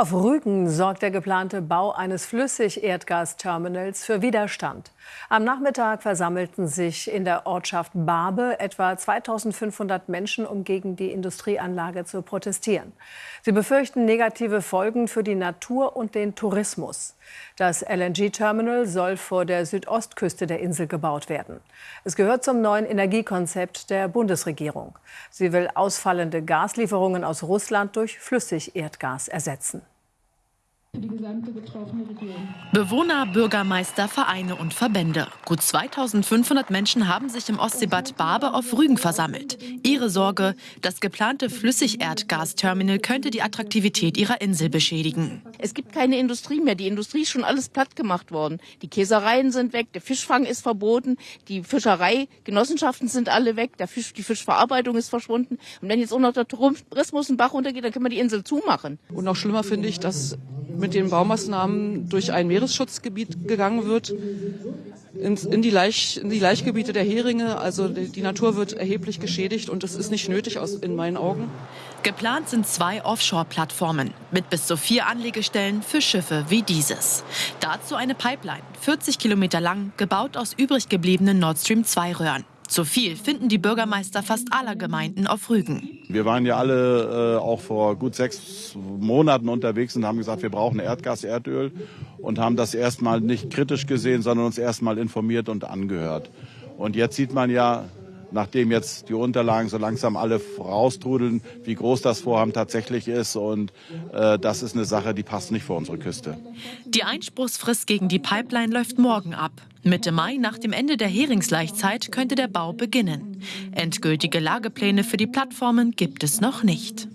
Auf Rügen sorgt der geplante Bau eines Flüssigerdgasterminals für Widerstand. Am Nachmittag versammelten sich in der Ortschaft Barbe etwa 2500 Menschen, um gegen die Industrieanlage zu protestieren. Sie befürchten negative Folgen für die Natur und den Tourismus. Das LNG-Terminal soll vor der Südostküste der Insel gebaut werden. Es gehört zum neuen Energiekonzept der Bundesregierung. Sie will ausfallende Gaslieferungen aus Russland durch Flüssigerdgas ersetzen für die gesamte betroffene Region. Bewohner, Bürgermeister, Vereine und Verbände. Gut 2500 Menschen haben sich im Ostseebad Barbe auf Rügen versammelt. Ihre Sorge, das geplante Flüssigerdgasterminal könnte die Attraktivität ihrer Insel beschädigen. Es gibt keine Industrie mehr. Die Industrie ist schon alles platt gemacht worden. Die Käsereien sind weg, der Fischfang ist verboten, die Fischereigenossenschaften sind alle weg, der Fisch, die Fischverarbeitung ist verschwunden. Und wenn jetzt auch noch der Tourismus einen Bach runtergeht, dann können wir die Insel zumachen. Und noch schlimmer finde ich, dass mit den Baumaßnahmen durch ein Meeresschutzgebiet gegangen wird, in, in, die, Laich, in die Laichgebiete der Heringe. Also die, die, Natur wird erheblich geschädigt und es ist nicht nötig aus, in meinen Augen. Geplant sind zwei Offshore-Plattformen mit bis zu vier Anlegestellen für Schiffe wie dieses. Dazu eine Pipeline, 40 Kilometer lang, gebaut aus übrig gebliebenen Nord Stream 2-Röhren. Zu viel finden die Bürgermeister fast aller Gemeinden auf Rügen. Wir waren ja alle äh, auch vor gut sechs Monaten unterwegs und haben gesagt, wir brauchen Erdgas, Erdöl und haben das erstmal nicht kritisch gesehen, sondern uns erstmal informiert und angehört. Und jetzt sieht man ja, nachdem jetzt die Unterlagen so langsam alle raustrudeln, wie groß das Vorhaben tatsächlich ist. Und äh, das ist eine Sache, die passt nicht vor unsere Küste. Die Einspruchsfrist gegen die Pipeline läuft morgen ab. Mitte Mai, nach dem Ende der Heringslaichzeit, könnte der Bau beginnen. Endgültige Lagepläne für die Plattformen gibt es noch nicht.